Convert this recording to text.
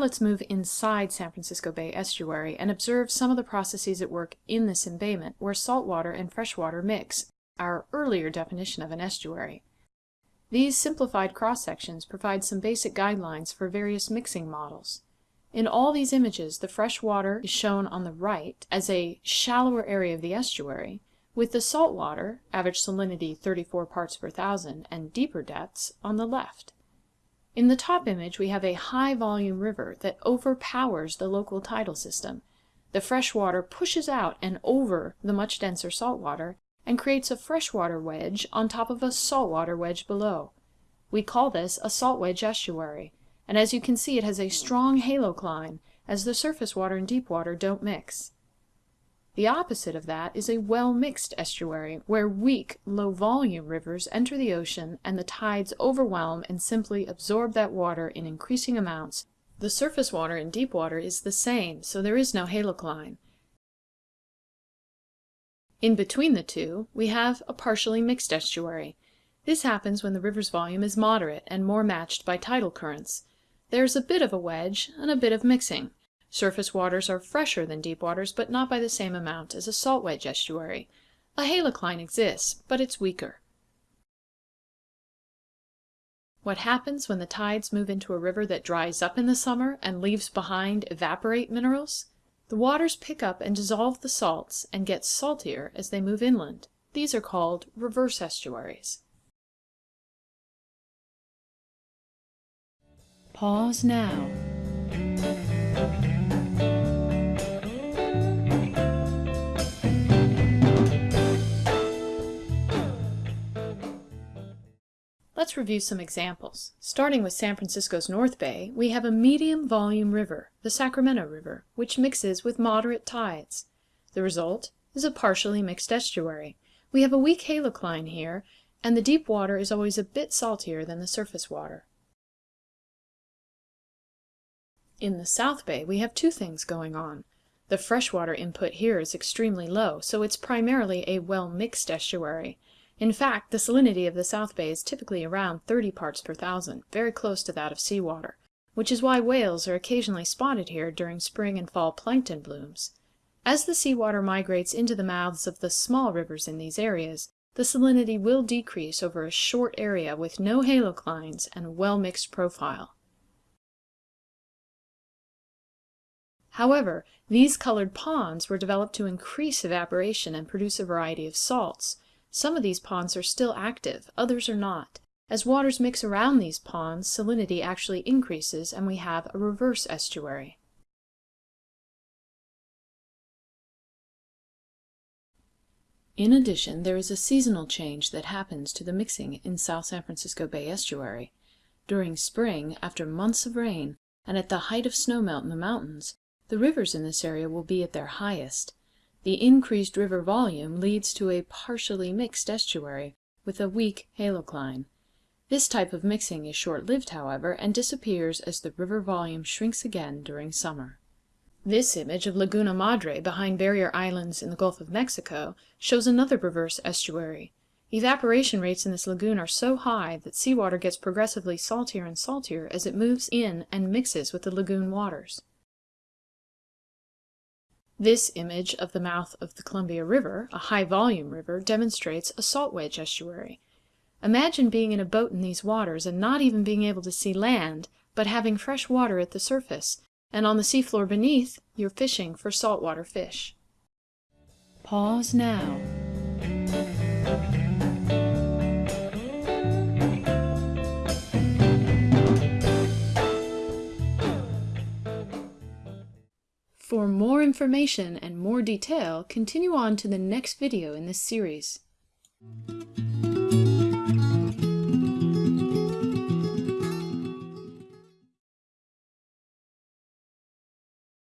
Let's move inside San Francisco Bay Estuary and observe some of the processes at work in this embayment where saltwater and freshwater mix, our earlier definition of an estuary. These simplified cross-sections provide some basic guidelines for various mixing models. In all these images, the fresh water is shown on the right as a shallower area of the estuary, with the salt water, average salinity 34 parts per thousand, and deeper depths on the left. In the top image we have a high volume river that overpowers the local tidal system. The fresh water pushes out and over the much denser salt water and creates a freshwater wedge on top of a saltwater wedge below. We call this a salt wedge estuary, and as you can see it has a strong halocline, as the surface water and deep water don't mix. The opposite of that is a well-mixed estuary, where weak, low-volume rivers enter the ocean and the tides overwhelm and simply absorb that water in increasing amounts. The surface water in deep water is the same, so there is no halocline. In between the two, we have a partially mixed estuary. This happens when the river's volume is moderate and more matched by tidal currents. There's a bit of a wedge and a bit of mixing. Surface waters are fresher than deep waters, but not by the same amount as a salt wedge estuary. A halocline exists, but it's weaker. What happens when the tides move into a river that dries up in the summer and leaves behind evaporite minerals? The waters pick up and dissolve the salts and get saltier as they move inland. These are called reverse estuaries. Pause now. Review some examples. Starting with San Francisco's North Bay, we have a medium volume river, the Sacramento River, which mixes with moderate tides. The result is a partially mixed estuary. We have a weak halocline here, and the deep water is always a bit saltier than the surface water. In the South Bay, we have two things going on. The freshwater input here is extremely low, so it's primarily a well-mixed estuary. In fact, the salinity of the South Bay is typically around 30 parts per thousand, very close to that of seawater, which is why whales are occasionally spotted here during spring and fall plankton blooms. As the seawater migrates into the mouths of the small rivers in these areas, the salinity will decrease over a short area with no haloclines and a well-mixed profile. However, these colored ponds were developed to increase evaporation and produce a variety of salts, some of these ponds are still active, others are not. As waters mix around these ponds, salinity actually increases and we have a reverse estuary. In addition, there is a seasonal change that happens to the mixing in South San Francisco Bay Estuary. During spring, after months of rain, and at the height of snowmelt in the mountains, the rivers in this area will be at their highest. The increased river volume leads to a partially mixed estuary, with a weak halocline. This type of mixing is short-lived, however, and disappears as the river volume shrinks again during summer. This image of Laguna Madre behind barrier islands in the Gulf of Mexico shows another reverse estuary. Evaporation rates in this lagoon are so high that seawater gets progressively saltier and saltier as it moves in and mixes with the lagoon waters. This image of the mouth of the Columbia River, a high-volume river, demonstrates a salt wedge estuary. Imagine being in a boat in these waters and not even being able to see land, but having fresh water at the surface, and on the seafloor beneath, you're fishing for saltwater fish. Pause now. For more information and more detail, continue on to the next video in this series.